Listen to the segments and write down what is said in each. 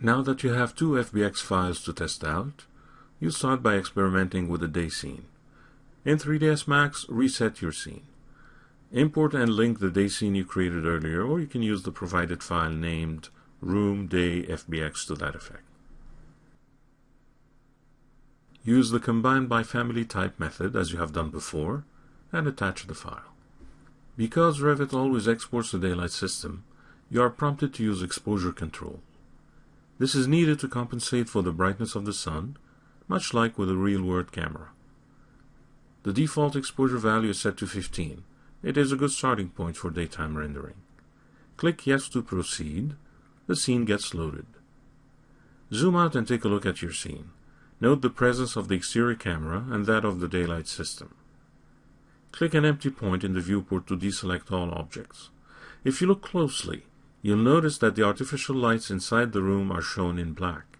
Now that you have two FBX files to test out, you start by experimenting with the day scene. In 3ds Max, reset your scene. Import and link the day scene you created earlier, or you can use the provided file named room day fbx to that effect. Use the combine by family type method as you have done before, and attach the file. Because Revit always exports the daylight system, you are prompted to use exposure control. This is needed to compensate for the brightness of the sun, much like with a real-world camera. The default exposure value is set to 15. It is a good starting point for daytime rendering. Click Yes to proceed. The scene gets loaded. Zoom out and take a look at your scene. Note the presence of the exterior camera and that of the daylight system. Click an empty point in the viewport to deselect all objects. If you look closely, You'll notice that the artificial lights inside the room are shown in black.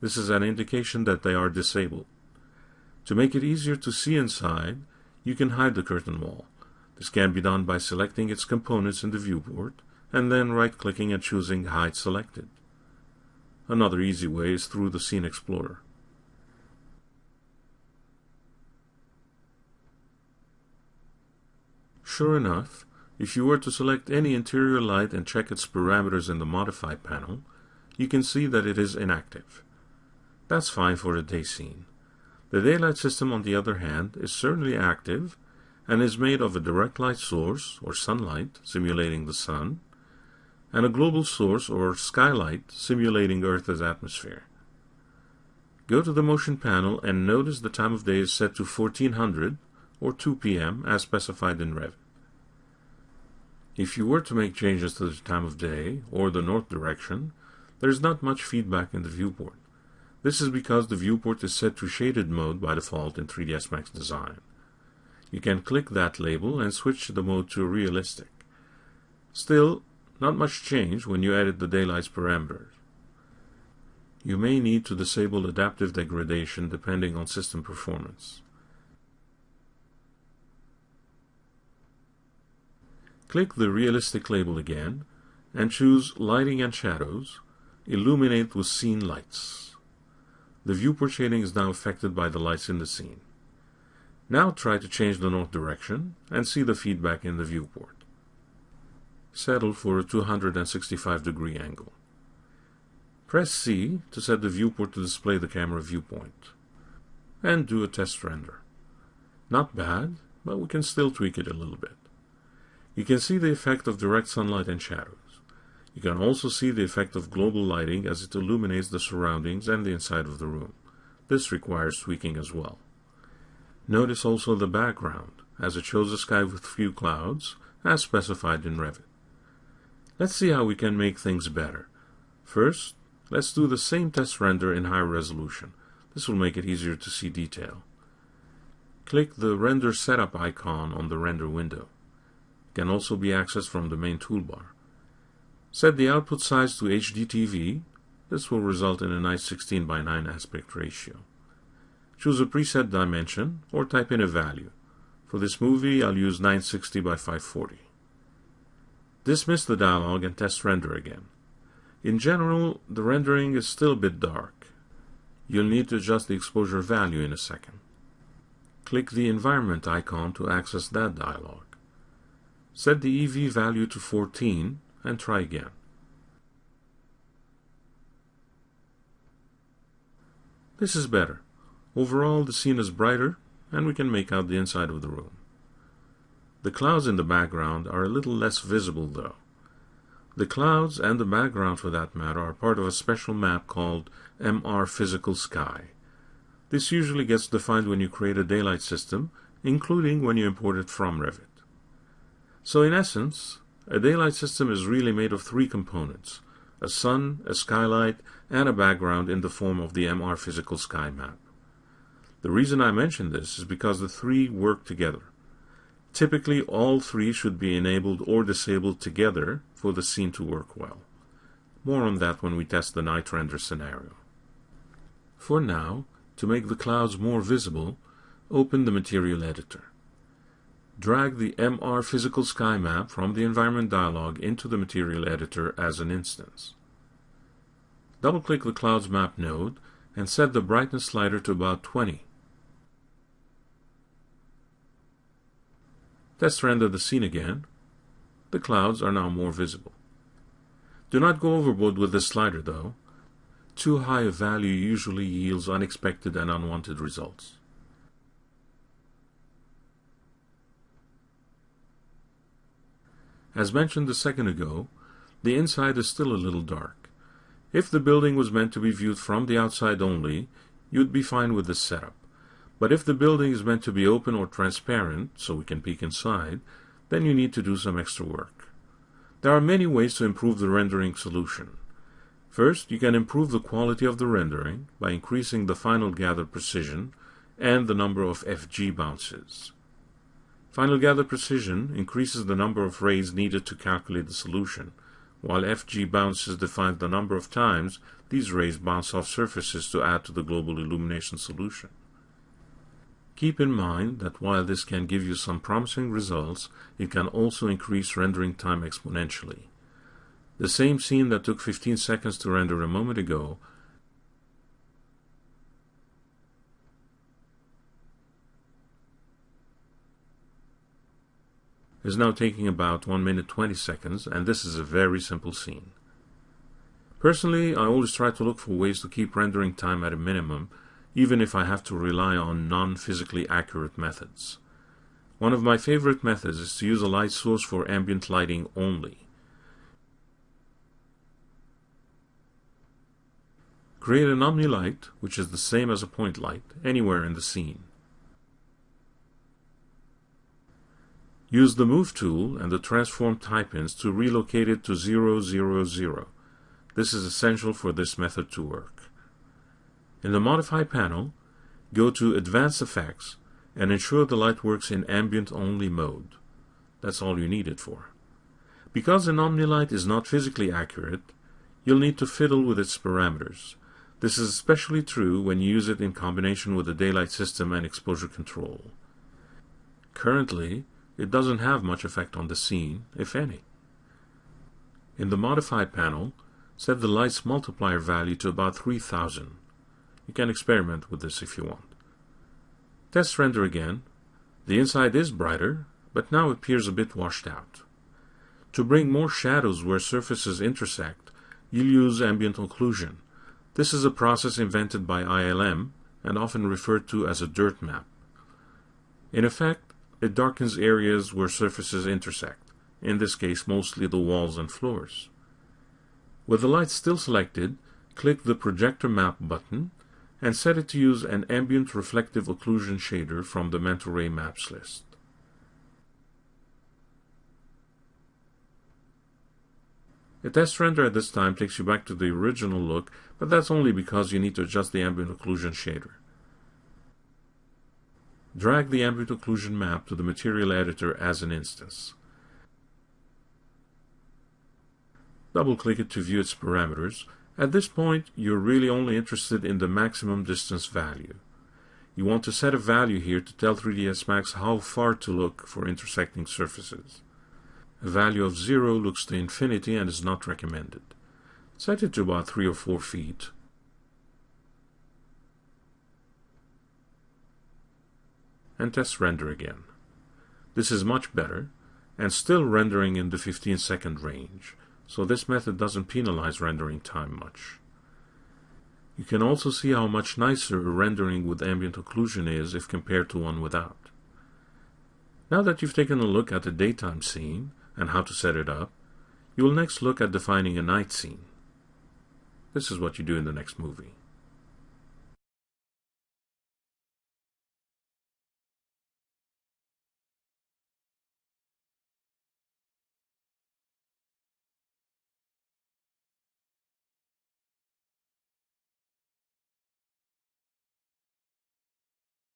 This is an indication that they are disabled. To make it easier to see inside, you can hide the curtain wall. This can be done by selecting its components in the viewport and then right-clicking and choosing Hide Selected. Another easy way is through the Scene Explorer. Sure enough, if you were to select any interior light and check its parameters in the Modify panel, you can see that it is inactive. That's fine for a day scene. The daylight system, on the other hand, is certainly active and is made of a direct light source, or sunlight, simulating the sun, and a global source, or skylight, simulating Earth's atmosphere. Go to the motion panel and notice the time of day is set to 1400 or 2 p.m. as specified in Revit. If you were to make changes to the time of day or the north direction, there is not much feedback in the viewport. This is because the viewport is set to shaded mode by default in 3ds Max Design. You can click that label and switch the mode to realistic. Still, not much change when you edit the daylight's parameters. You may need to disable adaptive degradation depending on system performance. Click the Realistic label again and choose Lighting and Shadows, Illuminate with Scene Lights. The viewport shading is now affected by the lights in the scene. Now try to change the north direction and see the feedback in the viewport. Settle for a 265 degree angle. Press C to set the viewport to display the camera viewpoint. And do a test render. Not bad, but we can still tweak it a little bit. You can see the effect of direct sunlight and shadows. You can also see the effect of global lighting as it illuminates the surroundings and the inside of the room. This requires tweaking as well. Notice also the background, as it shows a sky with few clouds, as specified in Revit. Let's see how we can make things better. First, let's do the same test render in higher resolution. This will make it easier to see detail. Click the Render Setup icon on the render window can also be accessed from the main toolbar. Set the output size to HDTV. This will result in a nice 16 by 9 aspect ratio. Choose a preset dimension or type in a value. For this movie, I'll use 960 by 540. Dismiss the dialog and test render again. In general, the rendering is still a bit dark. You'll need to adjust the exposure value in a second. Click the environment icon to access that dialog. Set the EV value to 14 and try again. This is better. Overall, the scene is brighter and we can make out the inside of the room. The clouds in the background are a little less visible though. The clouds and the background for that matter are part of a special map called MR Physical Sky. This usually gets defined when you create a daylight system, including when you import it from Revit. So in essence, a daylight system is really made of three components, a sun, a skylight, and a background in the form of the MR physical sky map. The reason I mention this is because the three work together. Typically, all three should be enabled or disabled together for the scene to work well. More on that when we test the night render scenario. For now, to make the clouds more visible, open the Material Editor drag the MR physical sky map from the environment dialog into the material editor as an instance. Double-click the Clouds Map node and set the brightness slider to about 20. Test render the scene again. The clouds are now more visible. Do not go overboard with this slider though. Too high a value usually yields unexpected and unwanted results. As mentioned a second ago, the inside is still a little dark. If the building was meant to be viewed from the outside only, you'd be fine with this setup. But if the building is meant to be open or transparent, so we can peek inside, then you need to do some extra work. There are many ways to improve the rendering solution. First, you can improve the quality of the rendering by increasing the final gather precision and the number of FG bounces. Final gather precision increases the number of rays needed to calculate the solution, while FG bounces define the number of times these rays bounce off surfaces to add to the global illumination solution. Keep in mind that while this can give you some promising results, it can also increase rendering time exponentially. The same scene that took 15 seconds to render a moment ago is now taking about 1 minute 20 seconds, and this is a very simple scene. Personally, I always try to look for ways to keep rendering time at a minimum, even if I have to rely on non-physically accurate methods. One of my favorite methods is to use a light source for ambient lighting only. Create an omni-light, which is the same as a point light, anywhere in the scene. Use the Move tool and the Transform type-ins to relocate it to 0, 0, 0. This is essential for this method to work. In the Modify panel, go to Advanced Effects and ensure the light works in ambient only mode. That's all you need it for. Because an OmniLight is not physically accurate, you'll need to fiddle with its parameters. This is especially true when you use it in combination with the daylight system and exposure control. Currently, it doesn't have much effect on the scene, if any. In the Modify panel, set the light's multiplier value to about 3000. You can experiment with this if you want. Test render again. The inside is brighter, but now appears a bit washed out. To bring more shadows where surfaces intersect, you'll use ambient occlusion. This is a process invented by ILM and often referred to as a dirt map. In effect, it darkens areas where surfaces intersect, in this case mostly the walls and floors. With the light still selected, click the Projector Map button and set it to use an ambient reflective occlusion shader from the Mental Ray Maps list. A test render at this time takes you back to the original look, but that's only because you need to adjust the ambient occlusion shader. Drag the ambient occlusion map to the material editor as an instance. Double-click it to view its parameters. At this point, you're really only interested in the maximum distance value. You want to set a value here to tell 3ds Max how far to look for intersecting surfaces. A value of 0 looks to infinity and is not recommended. Set it to about 3 or 4 feet and test render again. This is much better and still rendering in the 15 second range, so this method doesn't penalize rendering time much. You can also see how much nicer rendering with ambient occlusion is if compared to one without. Now that you've taken a look at the daytime scene and how to set it up, you will next look at defining a night scene. This is what you do in the next movie.